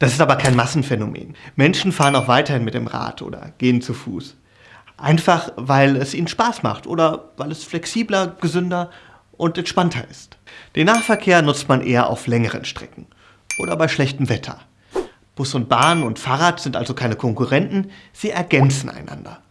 Das ist aber kein Massenphänomen. Menschen fahren auch weiterhin mit dem Rad oder gehen zu Fuß. Einfach weil es ihnen Spaß macht oder weil es flexibler, gesünder und entspannter ist. Den Nahverkehr nutzt man eher auf längeren Strecken oder bei schlechtem Wetter. Bus und Bahn und Fahrrad sind also keine Konkurrenten, sie ergänzen einander.